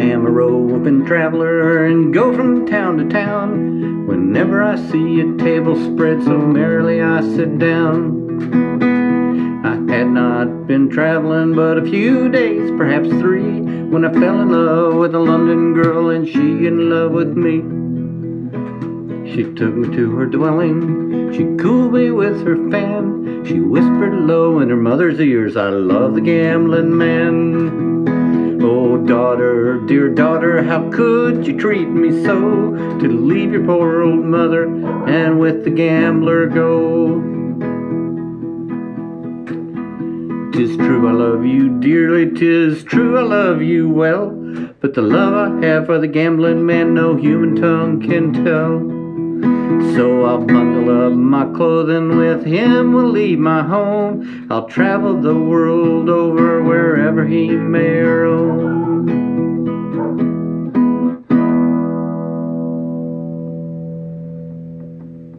am a roving traveler and go from town to town. Whenever I see a table spread so merrily I sit down. I had not been traveling but a few days, perhaps three, when I fell in love with a London girl and she in love with me. She took me to her dwelling, she cooled me with her fan, she whispered low in her mother's ears, I love the gambling man. Daughter, dear daughter, how could you treat me so, to leave your poor old mother and with the gambler go? Tis true I love you dearly, tis true I love you well, but the love I have for the gambling man no human tongue can tell. So I'll bundle up my clothing with him, we'll leave my home. I'll travel the world over